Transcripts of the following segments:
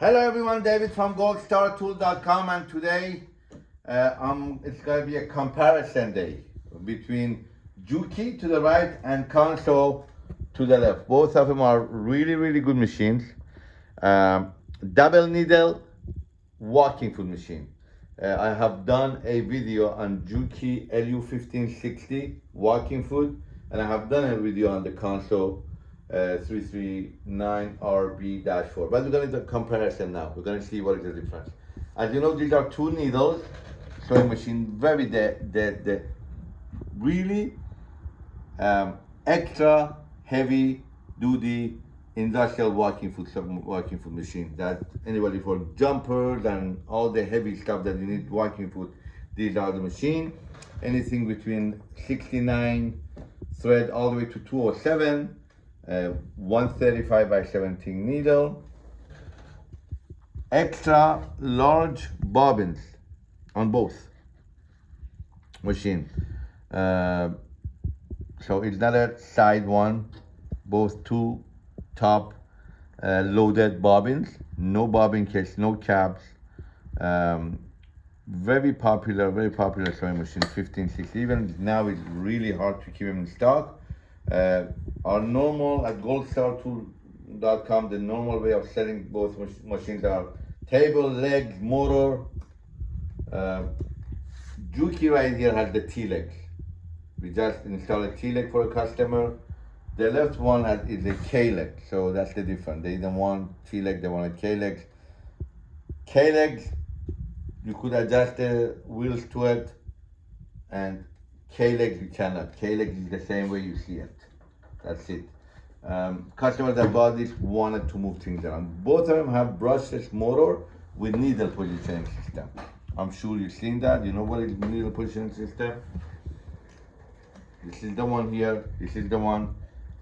Hello everyone, David from goldstartool.com and today uh, um, it's going to be a comparison day between Juki to the right and Consew to the left. Both of them are really, really good machines. Um, double needle walking foot machine. Uh, I have done a video on Juki LU1560 walking foot and I have done a video on the Consew uh, 339RB-4. But we're going to do a comparison now. We're going to see what is the difference. As you know, these are two needles, sewing machine, very the, really um, extra heavy duty industrial walking foot walking foot machine that anybody for jumpers and all the heavy stuff that you need walking foot these are the machine anything between 69 thread all the way to 207 uh, 135 by 17 needle, extra large bobbins on both machine. Uh, so it's not a side one, both two top uh, loaded bobbins, no bobbin case, no caps. Um, very popular, very popular sewing machine, 15, 16. Even now it's really hard to keep them in stock. Uh, our normal at goldstartool.com, the normal way of selling both mach machines are table, legs, motor. Uh, Juki right here has the T-legs. We just install a T-leg for a customer. The left one has, is a K-leg, so that's the difference. They didn't want T-leg, they wanted K-legs. K-legs, you could adjust the wheels to it, and K-legs you cannot. K-legs is the same way you see it. That's it. Um, customers that bought this wanted to move things around. Both of them have brushless motor with needle positioning system. I'm sure you've seen that. You know what is needle positioning system? This is the one here. This is the one.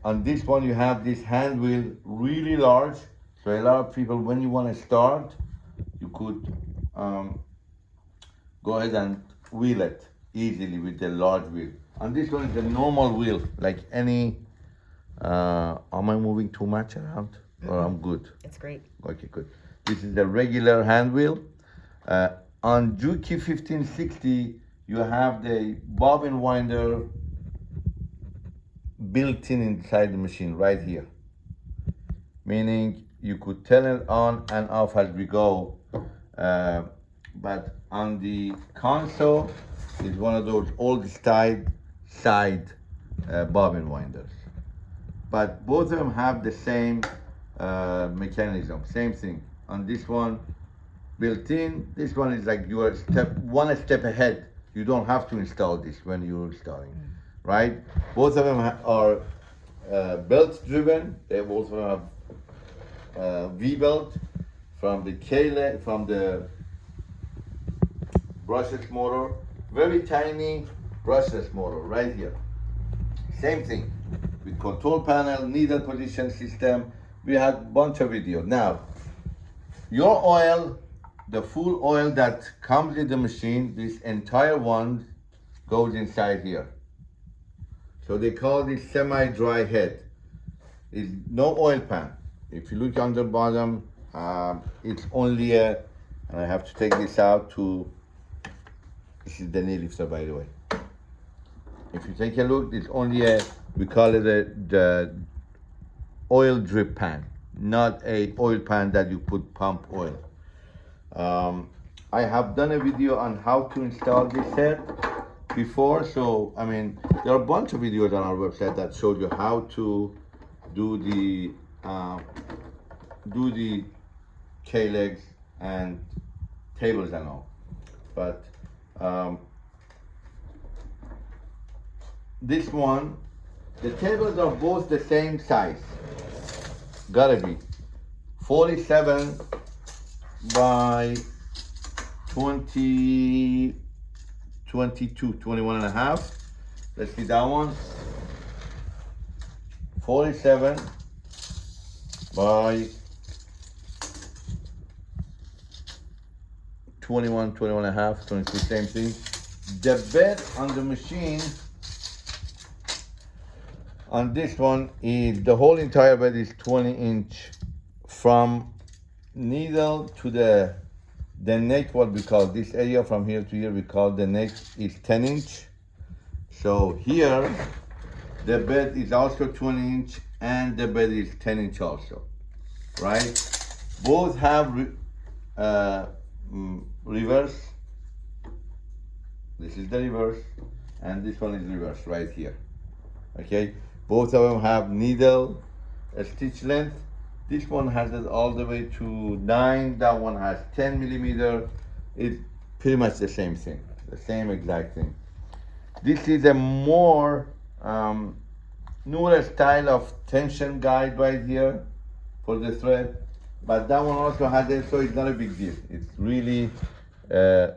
On this one, you have this hand wheel really large. So a lot of people, when you want to start, you could um, go ahead and wheel it easily with the large wheel. And this one is the normal wheel, like any uh, am I moving too much around? Mm -hmm. Or I'm good? It's great. Okay, good. This is the regular hand wheel. Uh, on Juki 1560, you have the bobbin winder built in inside the machine right here. Meaning you could turn it on and off as we go. Uh, but on the Consew, it's one of those old style side uh, bobbin winders but both of them have the same uh, mechanism, same thing. On this one, built in, this one is like you are step one step ahead. You don't have to install this when you're installing, mm. right? Both of them are uh, belt driven. They also have uh, V-belt from the K from the brushless motor. Very tiny brushless motor right here. Same thing with control panel, needle position system. We had a bunch of videos. Now, your oil, the full oil that comes in the machine, this entire one goes inside here. So they call this semi-dry head. It's no oil pan. If you look on the bottom, um, it's only a, and I have to take this out to, this is the knee lifter by the way. If you take a look, it's only a we call it a, the oil drip pan, not a oil pan that you put pump oil. Um, I have done a video on how to install this set before, so I mean, there are a bunch of videos on our website that show you how to do the uh, do the K-legs and tables and all. But um, this one the tables are both the same size. Gotta be. 47 by 20, 22, 21 and a half. Let's see that one. 47 by 21, 21 and a half, 22, same thing. The bed on the machine on this one is the whole entire bed is 20 inch from needle to the the neck what we call this area from here to here we call the neck is 10 inch so here the bed is also 20 inch and the bed is 10 inch also right both have uh, mm, reverse. This is the reverse and this one is reverse right here. Okay? Both of them have needle stitch length. This one has it all the way to 9 that one has 10 millimeter. It's pretty much the same thing the same exact thing. This is a more um, newer style of tension guide right here for the thread but that one also has it so it's not a big deal. It's really uh,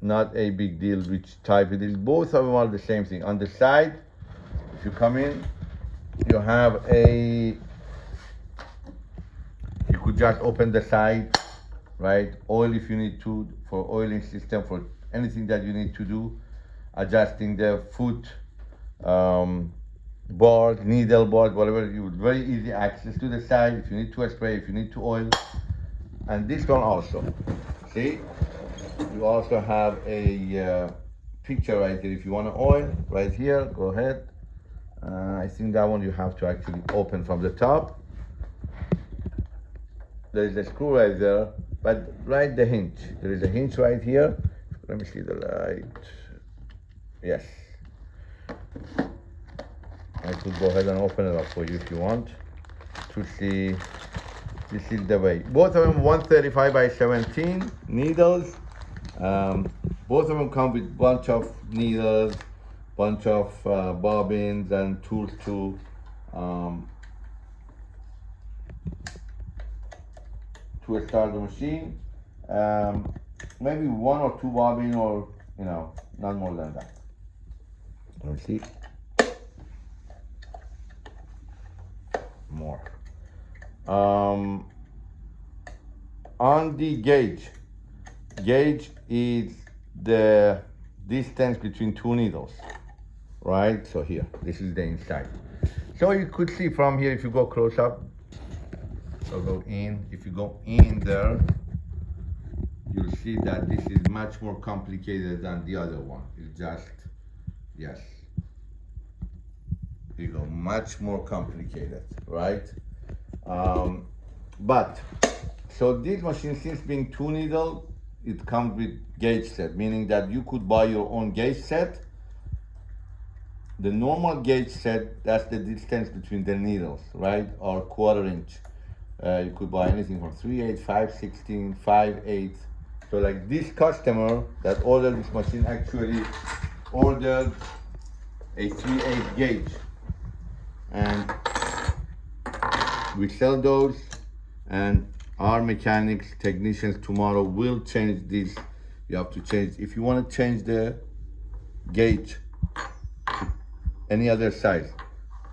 not a big deal which type it is. Both of them are the same thing. On the side if you come in you have a you could just open the side right? Oil if you need to for oiling system for anything that you need to do adjusting the foot um, board needle board whatever you would very easy access to the side if you need to spray if you need to oil. And this one also. See? You also have a uh, picture right here. If you want to oil right here go ahead. Uh, I think that one you have to actually open from the top. There is a screw right there but right the hinge. There is a hinge right here. Let me see the light. Yes I could go ahead and open it up for you if you want to see this is the way both of them 135 by 17 needles um, both of them come with bunch of needles bunch of uh, bobbins and tools to um, to start the machine. Um, maybe one or two bobbin or, you know, not more than that. Let me see. More. Um, on the gauge, gauge is the distance between two needles, right? So here, this is the inside. So you could see from here, if you go close up, so go in, if you go in there, you'll see that this is much more complicated than the other one. It's just, yes. Much more complicated, right? Um, but, so this machine, since being two needle, it comes with gauge set, meaning that you could buy your own gauge set. The normal gauge set, that's the distance between the needles, right? Or quarter inch. Uh, you could buy anything from 3 8, 5 16, 5 8. So like this customer that ordered this machine actually ordered a 3 8 gauge. And we sell those and our mechanics technicians tomorrow will change this. You have to change. If you want to change the gauge any other size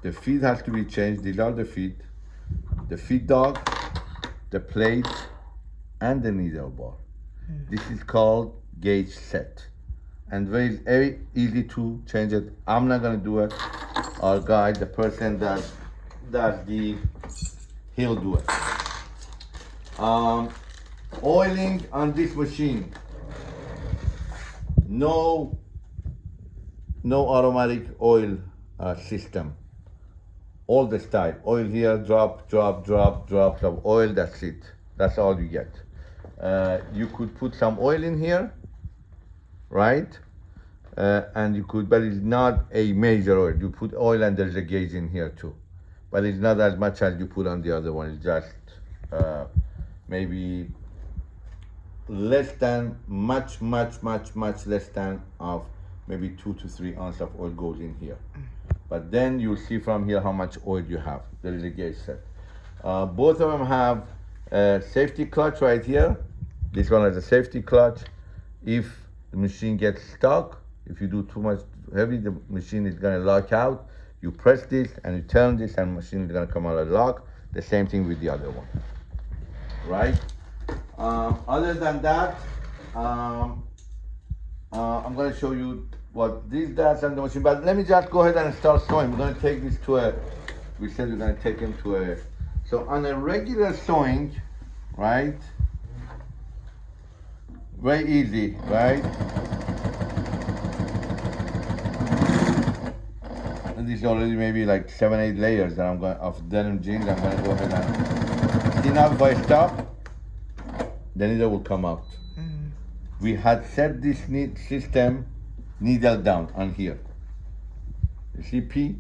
the feet has to be changed. These are the feet the feet dog the plate and the needle bar. Mm. this is called gauge set. And very very easy to change it. I'm not going to do it our guy the person that that the he'll do it um, oiling on this machine. No, no automatic oil uh, system. All the style. Oil here, drop, drop, drop, drop, drop. Oil, that's it. That's all you get. Uh, you could put some oil in here, right? Uh, and you could, but it's not a major oil. You put oil and there's a gauge in here too. But it's not as much as you put on the other one. It's just uh, maybe less than much much much much less than of maybe two to three ounce of oil goes in here but then you'll see from here how much oil you have there is a gauge set uh, both of them have a safety clutch right here this one has a safety clutch if the machine gets stuck if you do too much heavy the machine is to lock out you press this and you turn this and machine is to come out of lock the same thing with the other one right? Um, other than that, um, uh, I'm to show you what this does on the machine. But let me just go ahead and start sewing. We're to take this to a, we said we're to take him to a, so on a regular sewing, right? Very easy, right? Is already maybe like seven, eight layers that I'm going of denim jeans. I'm gonna go ahead and see now if I stop, the needle will come out. We had set this need system needle down on here. You see P?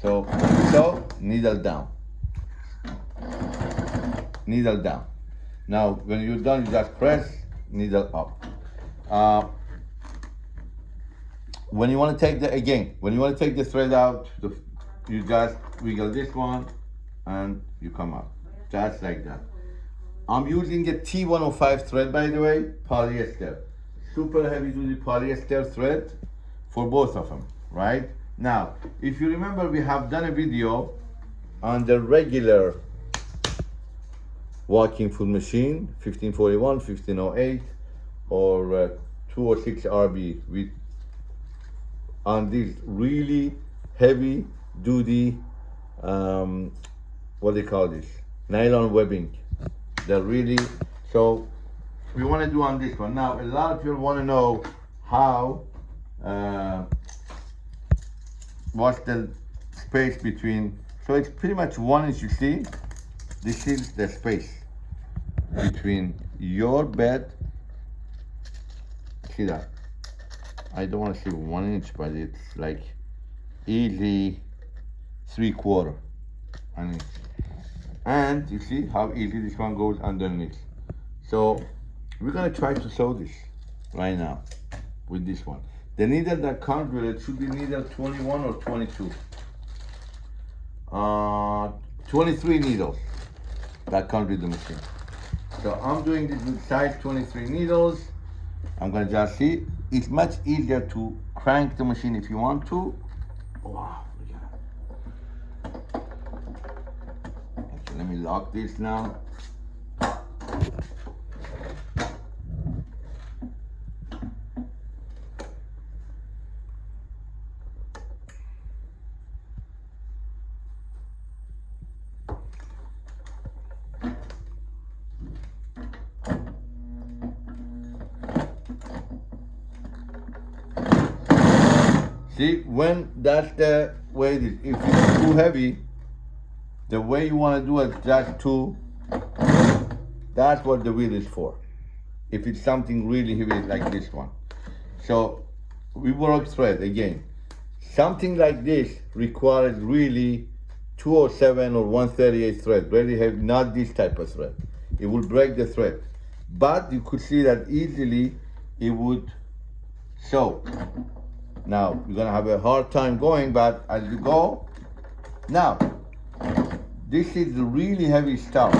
So, so needle down. Needle down. Now, when you're done, you just press needle up. Uh, when you want to take the again, when you want to take the thread out, the, you just wiggle this one, and you come out, just like that. I'm using a T105 thread, by the way, polyester. Super heavy duty polyester thread for both of them, right? Now, if you remember, we have done a video on the regular walking foot machine, 1541, 1508, or uh, 206 RB with on these really heavy duty, um, what do you call this? Nylon webbing. They're really, so we want to do on this one. Now, a lot of people want to know how, uh, what's the space between, so it's pretty much one inch, you see? This is the space between your bed, see that? I don't want to say one inch, but it's like easy three quarter. And, and you see how easy this one goes underneath. So we're gonna try to sew this right now with this one. The needle that comes with it should be needle 21 or 22. Uh, 23 needles that comes with the machine. So I'm doing this with size 23 needles. I'm gonna just see. It's much easier to crank the machine if you want to. Wow. Okay, let me lock this now. See, when that's the way it is. If it's too heavy, the way you want to do it just to, that's what the wheel is for. If it's something really heavy like this one. So we work thread again. Something like this requires really 207 or 138 thread, really heavy, not this type of thread. It will break the thread. But you could see that easily it would show. Now, you're gonna have a hard time going, but as you go, now, this is really heavy stuff.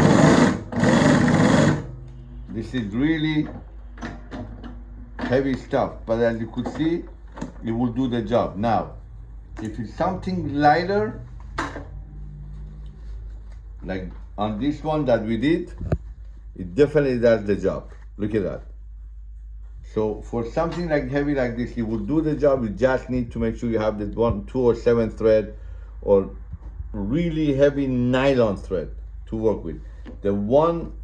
This is really heavy stuff, but as you could see, it will do the job. Now, if it's something lighter, like on this one that we did, it definitely does the job. Look at that. So for something like heavy like this, you will do the job. You just need to make sure you have the one, two or seven thread or really heavy nylon thread to work with. The one,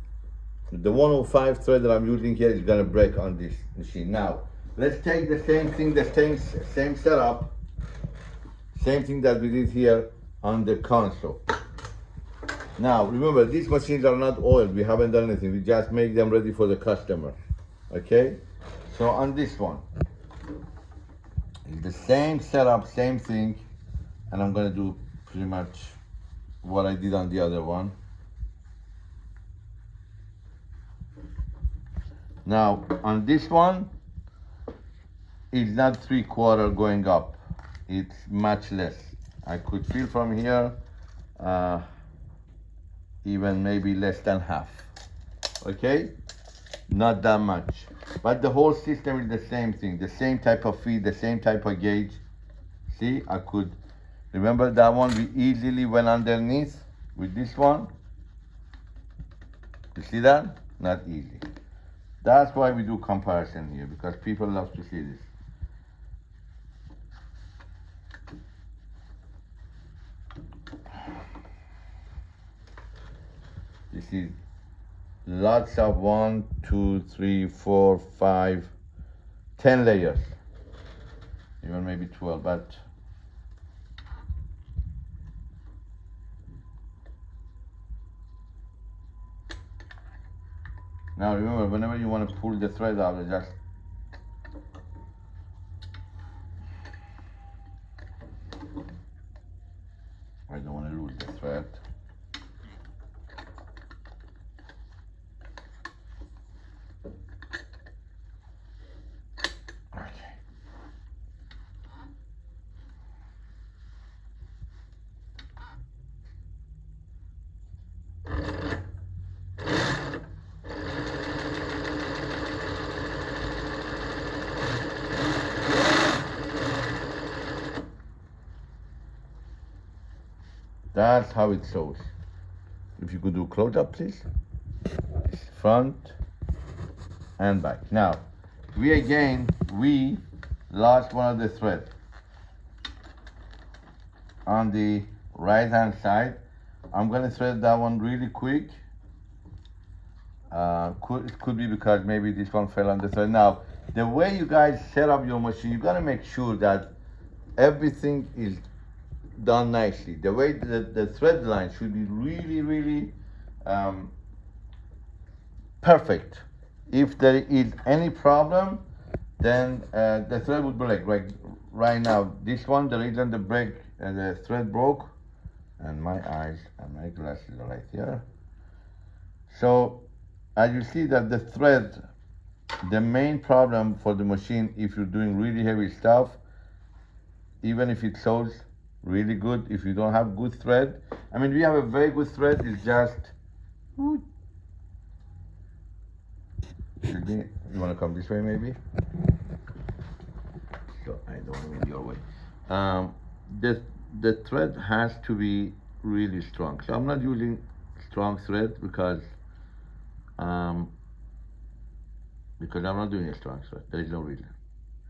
the 105 thread that I'm using here is gonna break on this machine. Now, let's take the same thing, the same, same setup, same thing that we did here on the Consew. Now, remember, these machines are not oiled. We haven't done anything. We just make them ready for the customer, okay? So on this one, it's the same setup, same thing, and I'm gonna do pretty much what I did on the other one. Now, on this one, it's not three quarter going up. It's much less. I could feel from here, uh, even maybe less than half. Okay? Not that much. But the whole system is the same thing, the same type of feed, the same type of gauge. See, I could, remember that one, we easily went underneath with this one. You see that? Not easy. That's why we do comparison here, because people love to see this. This is lots of one, two, three, four, five, ten layers. Even maybe twelve, but now remember whenever you want to pull the thread out, just I don't want to lose the thread. Okay. That's how it shows. If you could do close up, please. Front and back. Now, we again, we lost one of the thread on the right hand side. I'm gonna thread that one really quick. Uh, could, it could be because maybe this one fell on the thread. Now, the way you guys set up your machine, you gotta make sure that everything is done nicely. The way that the thread line should be really, really um, perfect. If there is any problem, then uh, the thread would break. Like right now, this one, the reason the break, uh, the thread broke, and my eyes and my glasses are right here. So, as you see that the thread, the main problem for the machine, if you're doing really heavy stuff, even if it shows really good, if you don't have good thread, I mean, we have a very good thread, it's just, you wanna come this way maybe? So I don't want your way. Um, the, the thread has to be really strong. So I'm not using strong thread because, um, because I'm not doing a strong thread. There is no reason.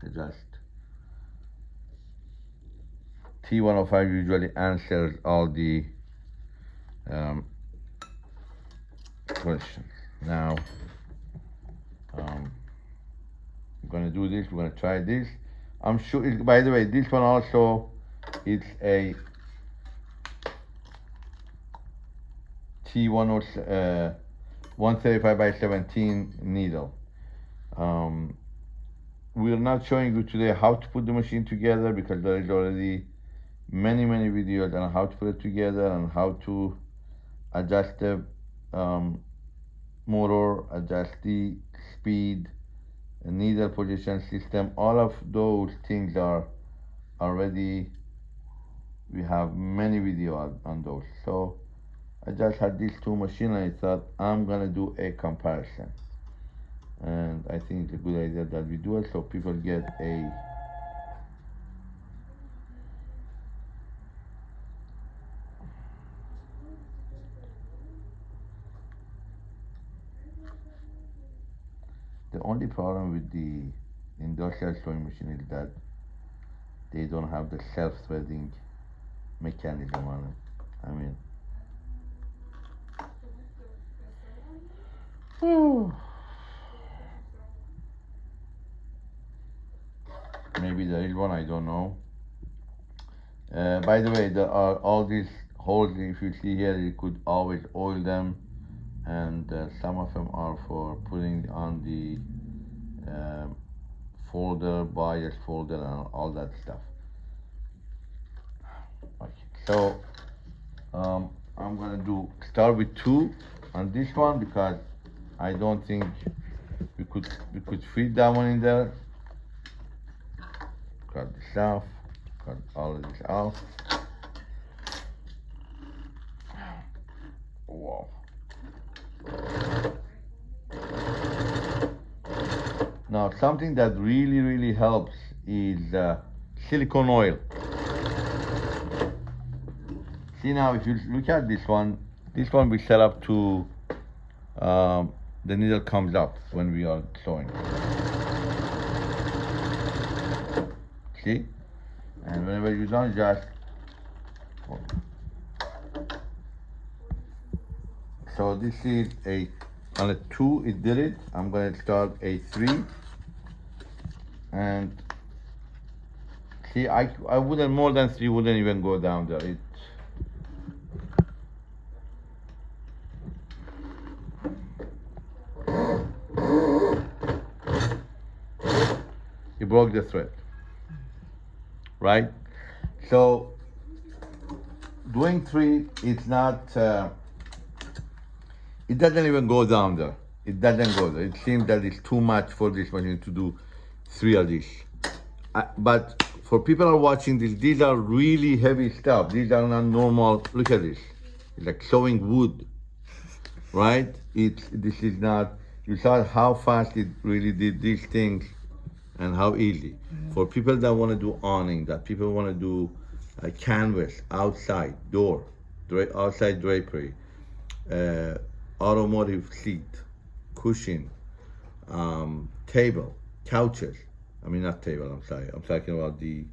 I just T105 usually answers all the um, questions. Now, um, I'm gonna do this, we're gonna try this. I'm sure, it, by the way, this one also, it's a T10, uh, 135 by 17 needle. Um, we're not showing you today how to put the machine together because there is already many many videos on how to put it together and how to adjust the um, motor adjust the speed needle position system. All of those things are already we have many videos on, on those. So I just had these two machines I thought I'm gonna do a comparison. And I think it's a good idea that we do it so people get a The only problem with the industrial sewing machine is that they don't have the self-threading mechanism on it. I mean, maybe there is one, I don't know. Uh, by the way, there are all these holes, if you see here, you could always oil them and uh, some of them are for putting on the um, folder, bias folder and all that stuff. Okay. So um, I'm gonna do start with two on this one because I don't think we could we could fit that one in there. Cut this off, cut all of this off. Wow. Now, something that really, really helps is uh, silicone oil. See now, if you look at this one, this one we set up to, um, the needle comes up when we are sewing. See? And whenever you're done, just so this is a on a two it did it. I'm gonna start a three. And see I I wouldn't more than three wouldn't even go down there. It He broke the thread. Right? So doing three is not uh, it doesn't even go down there. It doesn't go there. It seems that it's too much for this machine to do three of these. But for people are watching this, these are really heavy stuff. These are not normal. Look at this. It's like sewing wood, right? It's this is not. You saw how fast it really did these things, and how easy. For people that want to do awning, that people want to do uh, canvas outside door, dra- outside drapery, uh, automotive seat, cushion, um, table, couches. I mean, not table. I'm sorry. I'm talking about the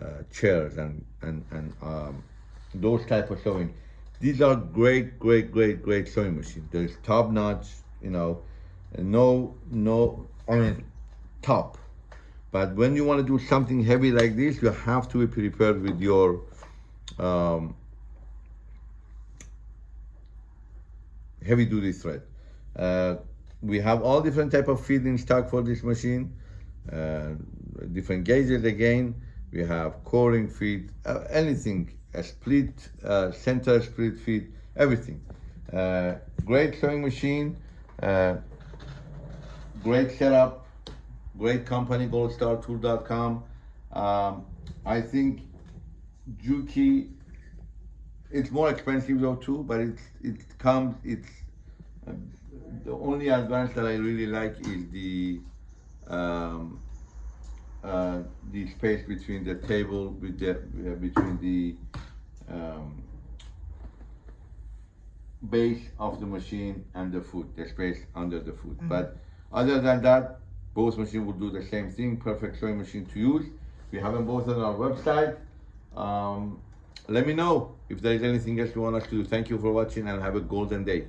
uh, chairs and and and um, those type of sewing. These are great, great, great, great sewing machines. There's top notch. You know, no, no. I mean, top. But when you want to do something heavy like this, you have to be prepared with your um, heavy duty thread. Uh, we have all different type of feed in stock for this machine. Uh, different gauges again. We have cording feed, uh, anything, a split, uh, center split feed, everything. Uh, great sewing machine, uh, great setup, great company, goldstartool.com. Um, I think Juki it's more expensive though too, but it's it comes it's uh, the only advance that I really like is the um, uh, the space between the table with the uh, between the um, base of the machine and the foot, the space under the foot. But other than that, both machines will do the same thing. Perfect sewing machine to use. We have them both on our website. Um, let me know if there is anything else you want us to do. Thank you for watching and have a golden day.